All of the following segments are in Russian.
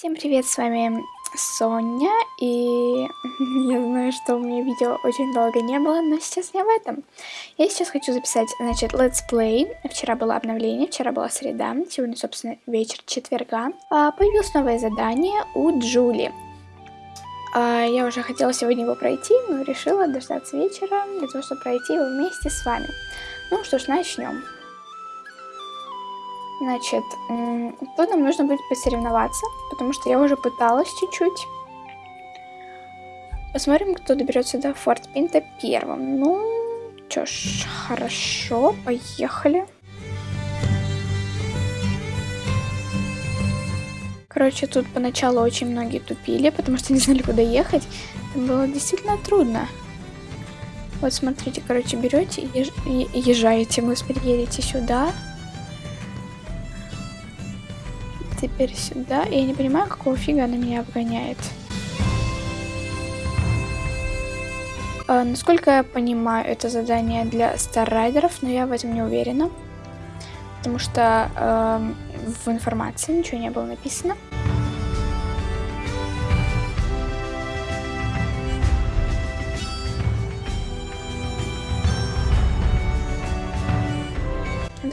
Всем привет, с вами Соня, и я знаю, что у меня видео очень долго не было, но сейчас не об этом. Я сейчас хочу записать, значит, летсплей. Вчера было обновление, вчера была среда, сегодня, собственно, вечер четверга. А, появилось новое задание у Джули. А, я уже хотела сегодня его пройти, но решила дождаться вечера для того, чтобы пройти его вместе с вами. Ну что ж, начнем. Значит, тут нам нужно будет посоревноваться, потому что я уже пыталась чуть-чуть. Посмотрим, кто доберется до Форт Пинта первым. Ну, чё ж, хорошо, поехали. Короче, тут поначалу очень многие тупили, потому что не знали, куда ехать. Это было действительно трудно. Вот смотрите, короче, берете и езжаете, господи, едете сюда. Теперь сюда. Я не понимаю, какого фига она меня обгоняет. А, насколько я понимаю, это задание для старрайдеров, но я в этом не уверена. Потому что э, в информации ничего не было написано.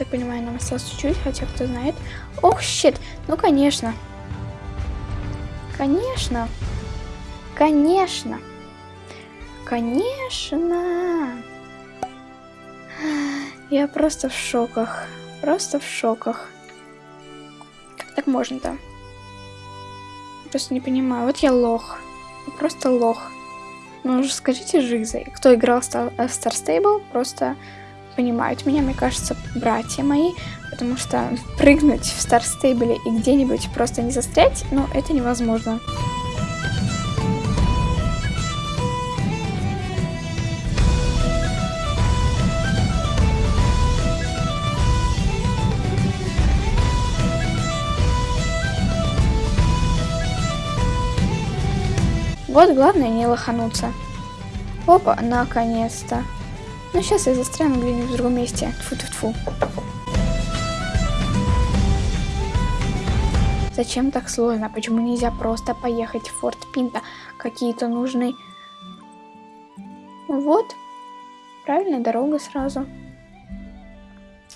Так понимаю, нам осталось чуть-чуть, хотя кто знает. Ох, щит! Ну, конечно. Конечно. Конечно. Конечно. Я просто в шоках. Просто в шоках. Как так можно-то? Просто не понимаю. Вот я лох. Просто лох. Ну уже скажите Жиза. Кто играл в Star Stable, просто понимают меня, мне кажется, братья мои, потому что прыгнуть в Старстейбле и где-нибудь просто не застрять, ну, это невозможно. Вот главное не лохануться. Опа, наконец-то. Ну, сейчас я застряну где-нибудь в другом месте. Тьфу-тьфу-тьфу. Зачем так сложно? Почему нельзя просто поехать в Форт Пинта? Какие-то нужны... Вот. Правильная дорога сразу.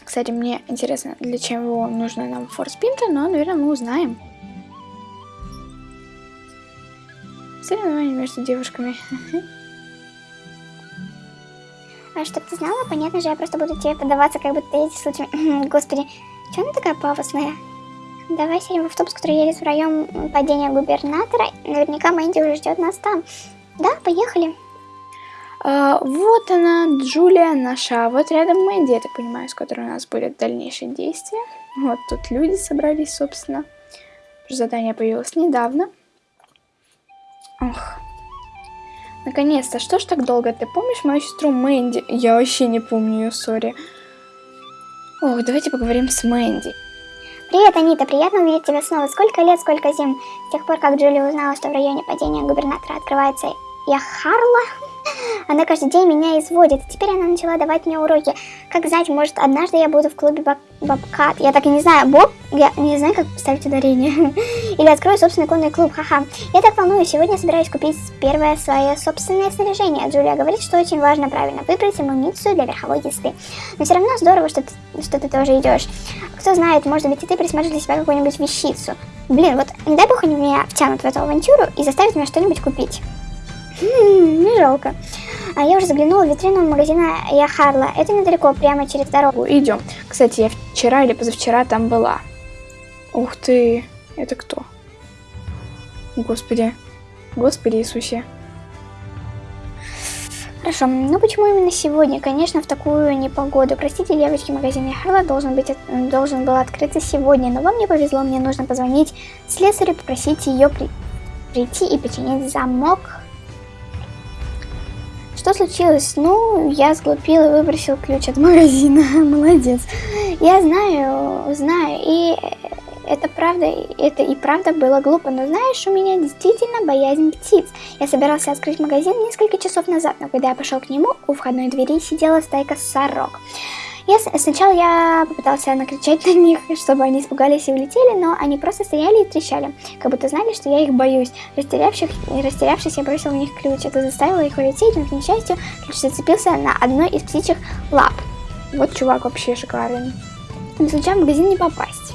Кстати, мне интересно, для чего нужно нам Форт Пинта, но, наверное, мы узнаем. Соревнования между девушками. А чтоб ты знала, понятно же, я просто буду тебе подаваться, как будто эти случаи... Господи, что она такая пафосная? Давай сядем в автобус, который едет в район падения губернатора. Наверняка Мэнди уже ждет нас там. Да, поехали. А, вот она, Джулия наша. Вот рядом Мэнди, я так понимаю, с которой у нас будет дальнейшее действие. Вот тут люди собрались, собственно. Задание появилось недавно. Ох, Наконец-то, что ж так долго? Ты помнишь мою сестру Мэнди? Я вообще не помню ее, сори. Ох, давайте поговорим с Мэнди. Привет, Анита, приятно увидеть тебя снова. Сколько лет, сколько зим. С тех пор, как Джули узнала, что в районе падения губернатора открывается Яхарла, она каждый день меня изводит. Теперь она начала давать мне уроки. Как знать, может, однажды я буду в клубе баб Бабкат. Я так и не знаю. Боб? Я не знаю, как ставить ударение. Или открою собственный конный клуб. Ха-ха. Я так волнуюсь. Сегодня собираюсь купить первое свое собственное снаряжение. Джулия говорит, что очень важно правильно выбрать амуницию для верховой езды. Но все равно здорово, что ты, что ты тоже идешь. Кто знает, может быть, и ты присмотришь для себя какую-нибудь вещицу. Блин, вот не дай бог они меня втянут в эту авантюру и заставят меня что-нибудь купить. Хм, не жалко. А я уже заглянула в витрину магазина Яхарла. Это недалеко, прямо через дорогу. Идем. Кстати, я вчера или позавчера там была. Ух ты, это кто? Господи. Господи Иисусе. Хорошо, ну почему именно сегодня? Конечно, в такую непогоду. Простите, девочки, магазин Яхарла должен, быть, должен был открыться сегодня, но вам не повезло, мне нужно позвонить слесарю, попросить ее при, прийти и починить замок что случилось? Ну, я сглупил и выбросил ключ от магазина. Молодец. Я знаю, знаю. И это правда, это и правда было глупо. Но знаешь, у меня действительно боязнь птиц. Я собирался открыть магазин несколько часов назад, но когда я пошел к нему, у входной двери сидела стайка сорок. Я, сначала я попытался накричать на них, чтобы они испугались и улетели, но они просто стояли и трещали, как будто знали, что я их боюсь. Растерявших, растерявшись, я бросил в них ключ. Это заставило их улететь, но, к несчастью, ключ зацепился на одной из птичьих лап. Вот чувак вообще шикарен. Не случайно в магазин не попасть.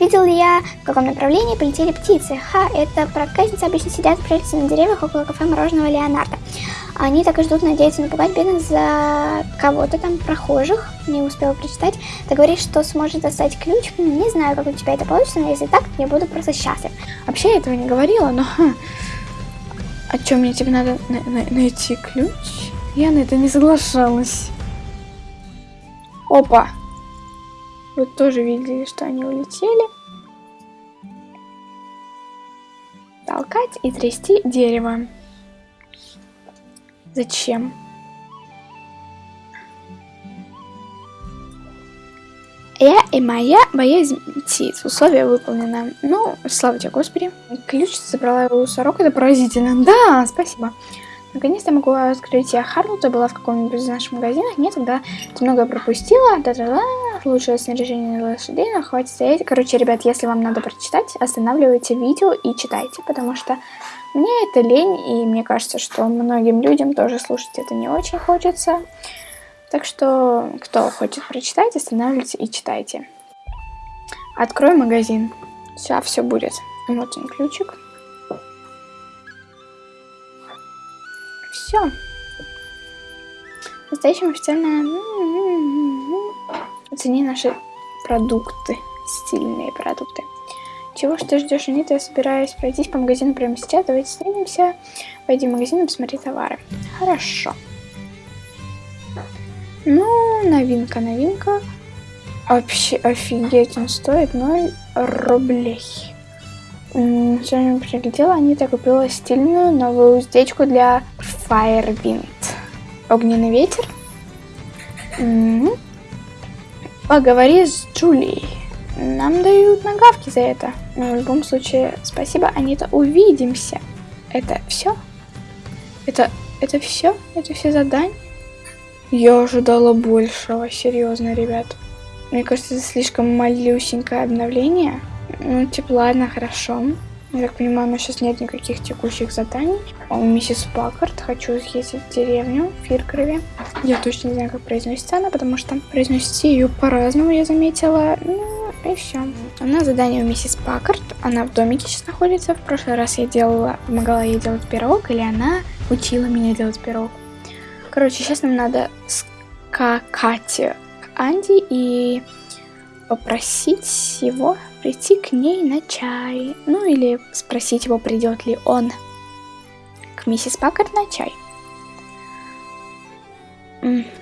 Видел ли я, в каком направлении полетели птицы? Ха, это проказницы обычно сидят прелести на деревьях около кафе мороженого Леонардо. Они так и ждут, надеются напугать бедных за кого-то там, прохожих. Не успела прочитать. Ты говоришь, что сможешь достать ключ. Не знаю, как у тебя это получится, но если так, я буду просто счастлив. Вообще я этого не говорила, но... А что, мне тебе надо на на найти ключ? Я на это не соглашалась. Опа! Вы тоже видели, что они улетели. Толкать и трясти дерево. Зачем? Я и моя боязнь птиц. Условие выполнено. Ну, слава тебе, Господи. Ключ забрала его у сорок. Это поразительно. Да, спасибо. Наконец-то могу открыть я Харлута. Была в каком-нибудь из наших магазинах. Нет, тогда ты много пропустила. Да-да-да. Лучшее снаряжение лошадей. Но хватит стоять. Короче, ребят, если вам надо прочитать, останавливайте видео и читайте. Потому что мне это лень. И мне кажется, что многим людям тоже слушать это не очень хочется. Так что, кто хочет прочитать, останавливайте и читайте. Открой магазин. Сейчас все будет. Вот он ключик. Все. Настоящим официально... Оцени наши продукты. Стильные продукты. Чего ж ты ждешь, Анита? Я собираюсь пройтись по магазину прямо сейчас. Давайте встретимся. Пойди в магазин и посмотри товары. Хорошо. Ну, новинка, новинка. Вообще офигеть, он стоит 0 рублей. Сегодня прилетела, Анита купила стильную новую уздечку для Firewind. Огненный ветер. Поговори с Джулией. Нам дают нагавки за это. Но в любом случае, спасибо, Анита. Увидимся. Это все? Это, это все? Это все задания? Я ожидала большего, серьезно, ребят. Мне кажется, это слишком малюсенькое обновление. Ну, типа, ладно, хорошо. Я так понимаю, у нас сейчас нет никаких текущих заданий. У миссис Паккарт хочу съездить в деревню Фиркрове. Я точно не знаю, как произносится она, потому что произносится ее по-разному, я заметила. Ну, и все. У нас задание у миссис Паккарт. Она в домике сейчас находится. В прошлый раз я делала, помогала ей делать пирог, или она учила меня делать пирог. Короче, сейчас нам надо скакать к Анди и попросить его прийти к ней на чай. Ну или спросить его, придет ли он к миссис Паккарт на чай.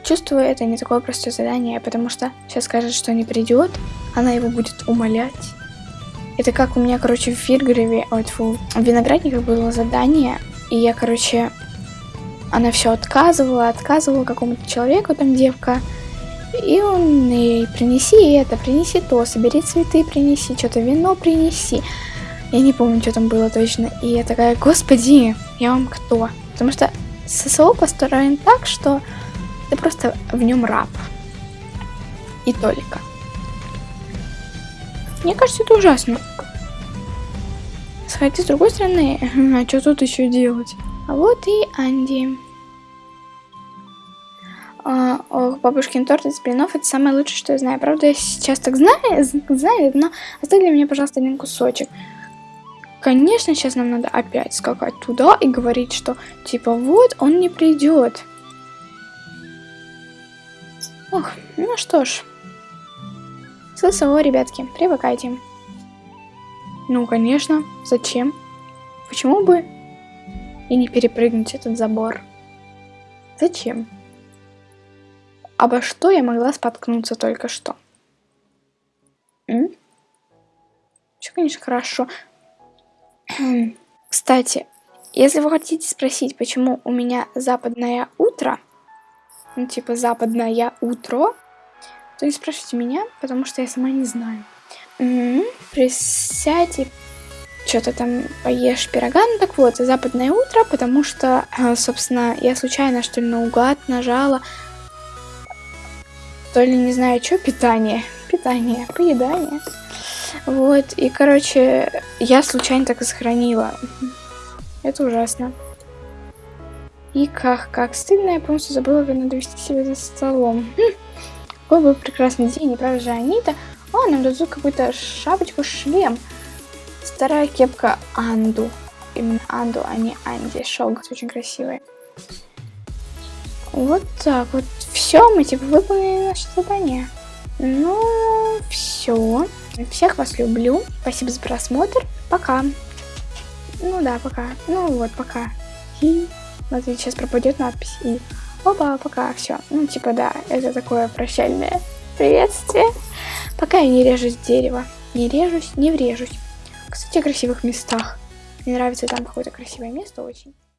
Чувствую, это не такое простое задание, потому что сейчас скажет, что не придет, она его будет умолять. Это как у меня, короче, в Фиргреве, ой, фу, в Виноградниках было задание, и я, короче, она все отказывала, отказывала какому-то человеку, там девка, и он ей принеси это, принеси то, собери цветы, принеси, что-то вино принеси. Я не помню, что там было точно. И я такая, господи, я вам кто? Потому что ССО построен так, что ты просто в нем раб. И только. Мне кажется, это ужасно. Сходи с другой стороны, а что тут еще делать? А вот и Анди. А, ох, бабушкин торт из блинов это самое лучшее, что я знаю. Правда, я сейчас так знаю, знаю, но оставь для меня, пожалуйста, один кусочек. Конечно, сейчас нам надо опять скакать туда и говорить, что типа вот он не придет. Ох, ну что ж. ССО, ребятки, привыкайте. Ну, конечно, зачем? Почему бы и не перепрыгнуть этот забор? Зачем? Обо что я могла споткнуться только что? Все, конечно, хорошо. Кстати, если вы хотите спросить, почему у меня западное утро, ну, типа западное утро, то не спрашивайте меня, потому что я сама не знаю. Угу. Присядь и что-то там поешь пирога. Ну так вот, западное утро, потому что, собственно, я случайно, что ли, наугад нажала то ли не знаю что, питание. Питание, поедание. Вот, и, короче, я случайно так и сохранила. Это ужасно. И как, как стыдно, я полностью забыла, как надо вести себя за столом. Хм. Какой был прекрасный день, не правда же, Анита? О, нам дадут какую-то шапочку, шлем. Старая кепка Анду. Именно Анду, а не Анди. Шелк очень красивый. Вот так вот. Все, мы типа выполнили наше задание. Ну, все. Всех вас люблю. Спасибо за просмотр. Пока. Ну да, пока. Ну вот, пока. И смотрите, сейчас пропадет надпись. И опа, пока, все. Ну, типа, да, это такое прощальное приветствие. Пока я не режусь дерево. Не режусь, не врежусь. Кстати, о красивых местах. Мне нравится там какое-то красивое место очень.